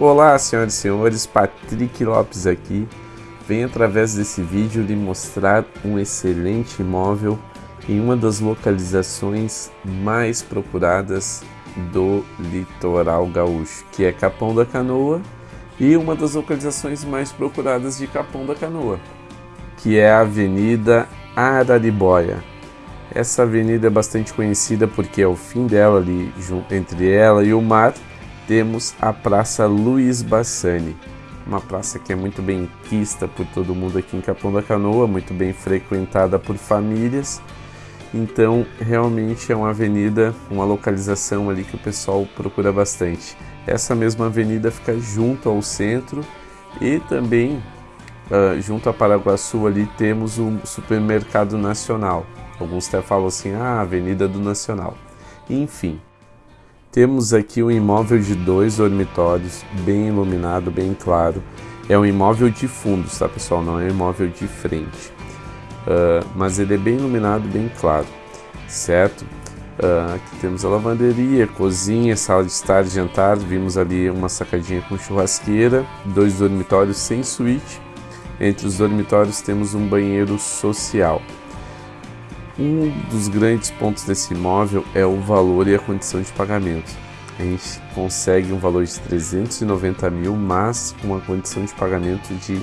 Olá, senhoras e senhores, Patrick Lopes aqui. Venho através desse vídeo lhe mostrar um excelente imóvel em uma das localizações mais procuradas do litoral gaúcho, que é Capão da Canoa, e uma das localizações mais procuradas de Capão da Canoa, que é a Avenida Araribóia. Essa avenida é bastante conhecida porque ao fim dela, ali entre ela e o mar, temos a Praça Luiz Bassani, uma praça que é muito bem quista por todo mundo aqui em Capão da Canoa, muito bem frequentada por famílias. Então, realmente é uma avenida, uma localização ali que o pessoal procura bastante. Essa mesma avenida fica junto ao centro e também uh, junto a Paraguaçu ali temos o Supermercado Nacional. Alguns até falam assim, ah, Avenida do Nacional. Enfim, temos aqui um imóvel de dois dormitórios, bem iluminado, bem claro. É um imóvel de fundos, tá pessoal? Não é um imóvel de frente. Uh, mas ele é bem iluminado, bem claro, certo? Uh, aqui temos a lavanderia, cozinha, sala de estar, jantar. Vimos ali uma sacadinha com churrasqueira, dois dormitórios sem suíte. Entre os dormitórios temos um banheiro social. Um dos grandes pontos desse imóvel é o valor e a condição de pagamento. A gente consegue um valor de 390 mil, mas uma condição de pagamento de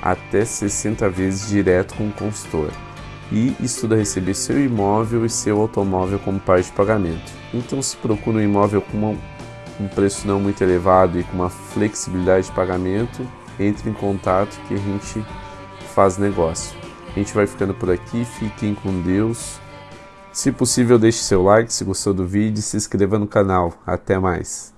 até 60 vezes direto com o consultor. E estuda receber seu imóvel e seu automóvel como parte de pagamento. Então, se procura um imóvel com um preço não muito elevado e com uma flexibilidade de pagamento, entre em contato que a gente faz negócio. A gente vai ficando por aqui, fiquem com Deus. Se possível, deixe seu like se gostou do vídeo e se inscreva no canal. Até mais!